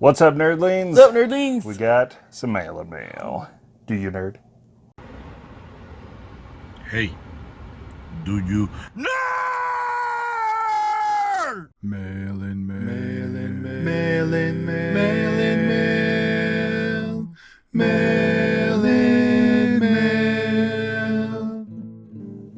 What's up, nerdlings? What's up, nerdlings? We got some mail and mail. Do you nerd? Hey, do you nerd? Mail in mail. Mail in mail. Mail in mail. Mail in mail. Mail in mail.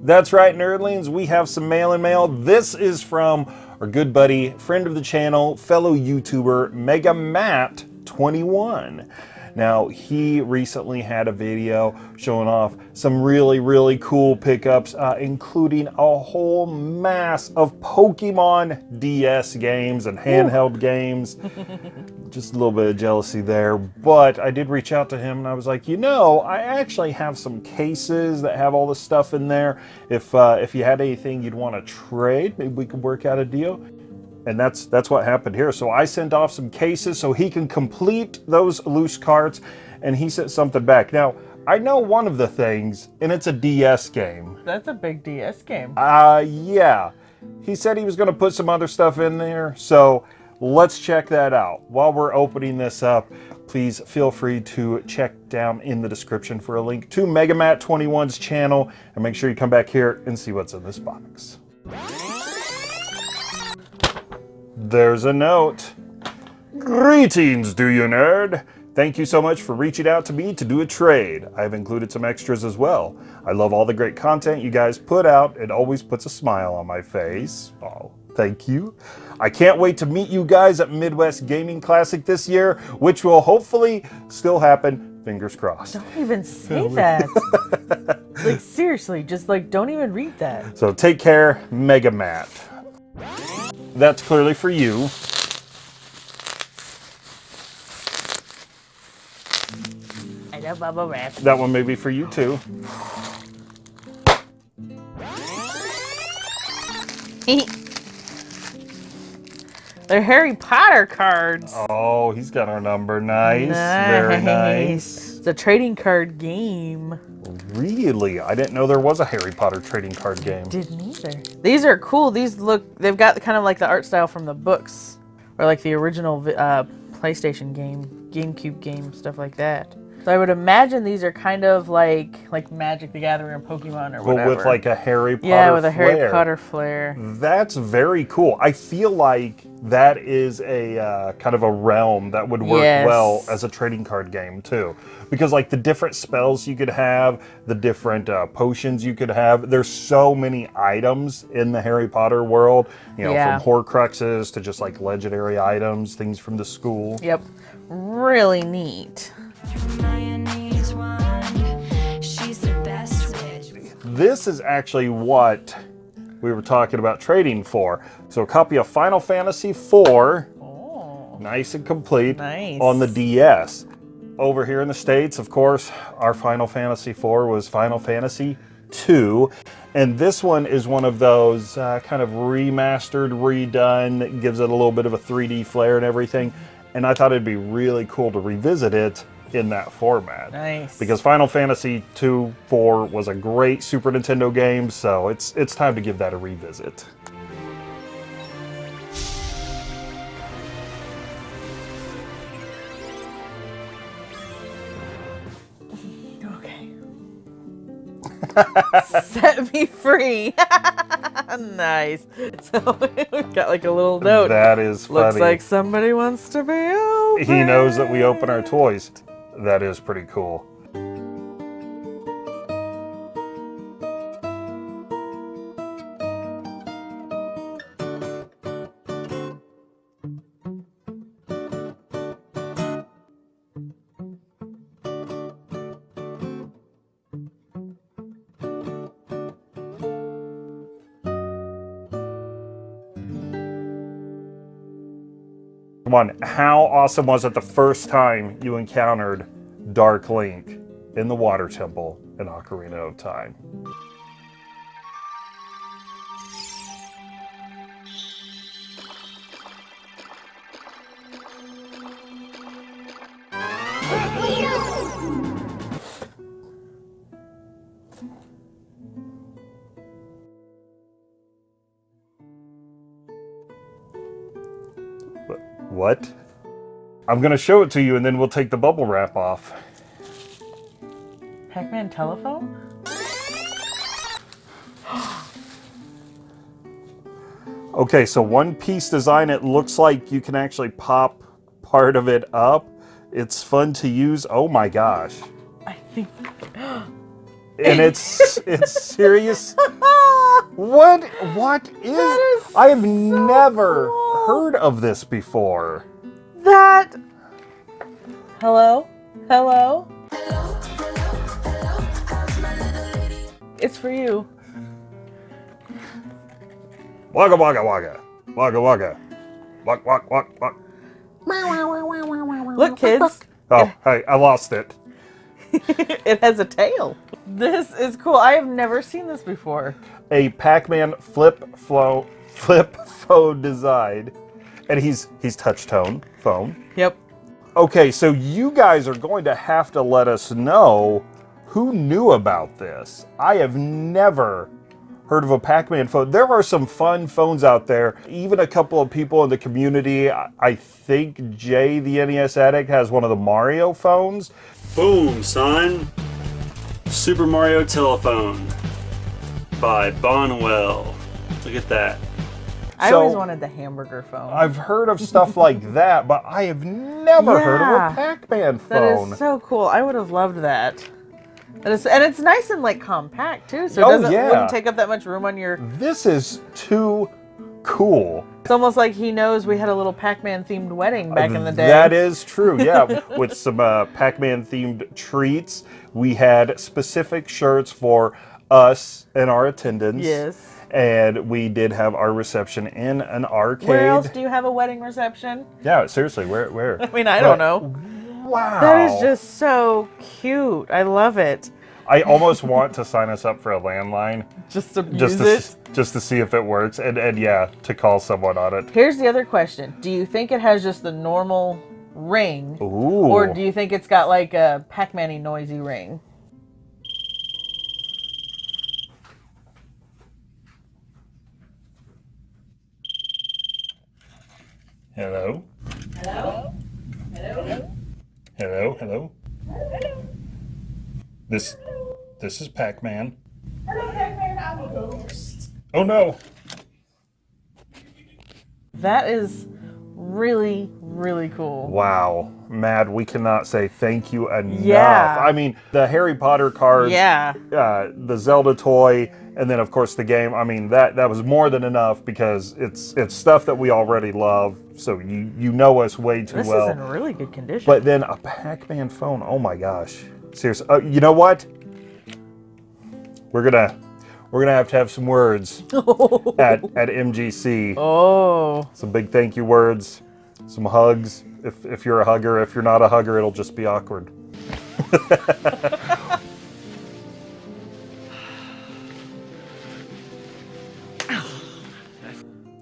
That's right, nerdlings. We have some mail and mail. This is from our good buddy, friend of the channel, fellow YouTuber, Mega Matt 21. Now, he recently had a video showing off some really, really cool pickups, uh, including a whole mass of Pokemon DS games and handheld games. Just a little bit of jealousy there, but I did reach out to him and I was like, you know, I actually have some cases that have all this stuff in there. If uh, if you had anything you'd want to trade, maybe we could work out a deal and that's that's what happened here. So I sent off some cases so he can complete those loose carts, and he sent something back. Now I know one of the things, and it's a DS game. That's a big DS game. Uh, yeah. He said he was going to put some other stuff in there, so let's check that out. While we're opening this up, please feel free to check down in the description for a link to Mega Matt 21's channel, and make sure you come back here and see what's in this box. There's a note. Greetings, do you nerd? Thank you so much for reaching out to me to do a trade. I've included some extras as well. I love all the great content you guys put out. It always puts a smile on my face. Oh, thank you. I can't wait to meet you guys at Midwest Gaming Classic this year, which will hopefully still happen. Fingers crossed. Don't even say that. like seriously, just like don't even read that. So take care, Mega Matt. That's clearly for you. I love bubble wrap. That one may be for you too. They're Harry Potter cards. Oh, he's got our number. Nice. Very nice. It's a trading card game. Really? I didn't know there was a Harry Potter trading card game. Didn't either. These are cool. These look, they've got kind of like the art style from the books. Or like the original uh, PlayStation game, GameCube game, stuff like that. So I would imagine these are kind of like like Magic the Gathering or Pokemon or But whatever. with like a Harry Potter yeah, with a Harry. Potter flair. That's very cool. I feel like that is a uh, kind of a realm that would work Yes. well as a trading card game too. Because like the different spells you could have, the different uh, potions you could have, there's so many items in the Harry Potter world. You know, Yeah. from Horcruxes to just like legendary items, things from the school. Yep. Really neat. This is actually what we were talking about trading for. So a copy of Final Fantasy IV, Oh, nice and complete, Nice. on the DS. Over here in the States, of course, our Final Fantasy IV was Final Fantasy II. And this one is one of those uh, kind of remastered, redone, that gives it a little bit of a 3D flair and everything. And I thought it'd be really cool to revisit it in that format. Nice. Because Final Fantasy II 4 was a great Super Nintendo game, so it's it's time to give that a revisit. Okay. Set me free. nice. So we've got like a little note. That is funny. Looks like somebody wants to be open. he knows that we open our toys. That is pretty cool. Come on, how awesome was it the first time you encountered Dark Link in the Water Temple in Ocarina of Time? I'm gonna show it to you, and then we'll take the bubble wrap off. Pac-Man telephone? Okay, so one piece design, it looks like you can actually pop part of it up. It's fun to use. Oh my gosh. I think. And it's it's serious. What what is, is I have so never cool. heard of this before. That. Hello? Hello? It's for you. Wagga wagga wagga. Wagga wagga. Walk walk walk walk. Look, kids. Oh, hey, I lost it. it has a tail. This is cool. I have never seen this before. A Pac-Man flip flow flip phone design. And he's he's touch tone phone. Yep. Okay, so you guys are going to have to let us know who knew about this. I have never heard of a Pac-Man phone. There are some fun phones out there. Even a couple of people in the community. I I think Jay, the NES addict, has one of the Mario phones. Boom, son. Super Mario Telephone by Bondwell. Look at that. I So- always wanted the hamburger phone. I've heard of stuff like that, but I have never heard of a Pac-Man phone. That is so cool. I would have loved that. And it's, and it's nice and like compact too, so it Oh, doesn't yeah. wouldn't take up that much room on your. this is too cool. It's almost like he knows we had a little Pac-Man themed wedding back in the day. That is true, yeah. With some uh, Pac-Man themed treats. We had specific shirts for us and our attendants. Yes. And we did have our reception in an arcade. Where else do you have a wedding reception? yeah, seriously, where? Where? I mean, I don't know. Wow. That is just so cute. I love it. I almost want to sign us up for a landline Just to just use to it. just to see if it works, and and yeah, to call someone on it. Here's the other question: Do you think it has just the normal ring, Ooh. or do you think it's got like a Pac-Man-y noisy ring? Hello. Hello. Hello. Hello. Hello. This this is Pac-Man. Hello, Pac-Man. I'm a ghost. Oh no. That is really, really cool. Wow, Matt, we cannot say thank you enough. Yeah. I mean, the Harry Potter cards, Yeah. uh, the Zelda toy, and then of course the game. I mean, that that was more than enough because it's it's stuff that we already love. So you you know us way too This well. is in really good condition. But then a Pac-Man phone. Oh my gosh. Seriously. Uh, you know what? We're gonna we're gonna have to have some words at at MGC. oh, Some big thank you words, some hugs. If if you're a hugger, if you're not a hugger, it'll just be awkward.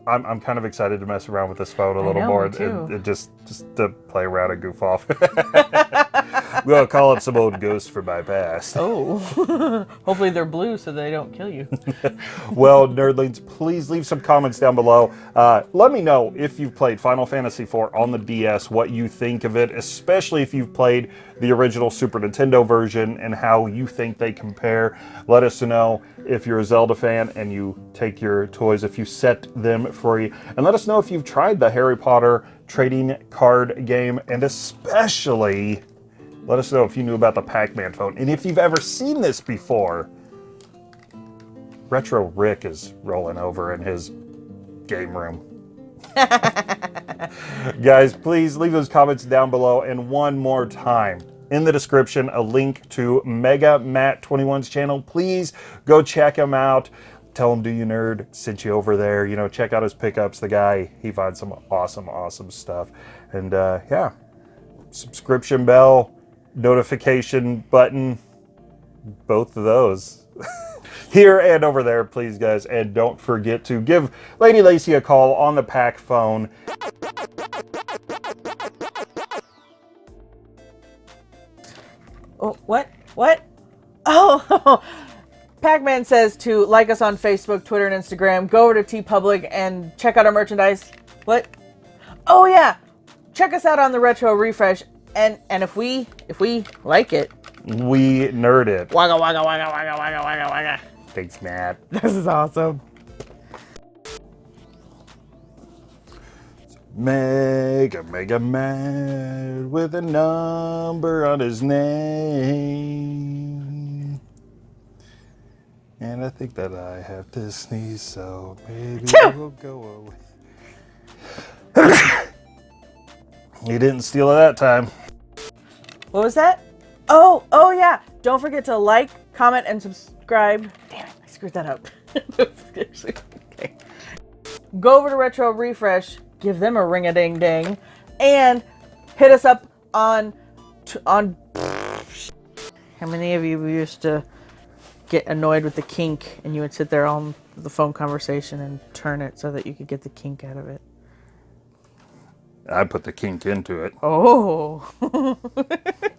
I'm, I'm kind of excited to mess around with this phone a little know, more. It, it just just to play around and goof off. we'll call up some old ghosts for my past. oh. Hopefully they're blue so they don't kill you. well, nerdlings, please leave some comments down below. Uh, let me know if you've played Final Fantasy IV on the DS, what you think of it, especially if you've played the original Super Nintendo version and how you think they compare. Let us know if you're a Zelda fan and you take your toys, if you set them free. And let us know if you've tried the Harry Potter trading card game and especially let us know if you knew about the Pac-Man phone and if you've ever seen this before. Retro Rick is rolling over in his game room. Guys, please leave those comments down below. And one more time, in the description, a link to Mega Matt 21's channel. Please go check him out. Tell him, do you nerd? Sent you over there. You know, check out his pickups. The guy, he finds some awesome, awesome stuff. And uh, yeah, subscription bell, notification button, both of those here and over there, please, guys. And don't forget to give Lady Lacey a call on the pack phone. Oh, what? What? Oh, Pac-Man says to like us on Facebook, Twitter, and Instagram. Go over to TeePublic and check out our merchandise. What? Oh yeah, check us out on the retro refresh, and and if we if we like it, We nerd it. wagga wagga wagga wagga wagga wagga wagga. Thanks, Matt. This is awesome. Mega, mega Matt with a number on his name. And I think that I have to sneeze, so maybe it will go away. he didn't steal it that time. What was that? Oh, oh yeah. Don't forget to like, comment, and subscribe. Damn it, I screwed that up. okay. Go over to Retro Refresh, give them a ring a ding ding, and hit us up on on. How many of you used to get annoyed with the kink and you would sit there on the phone conversation and turn it so that you could get the kink out of it? I put the kink into it. Oh.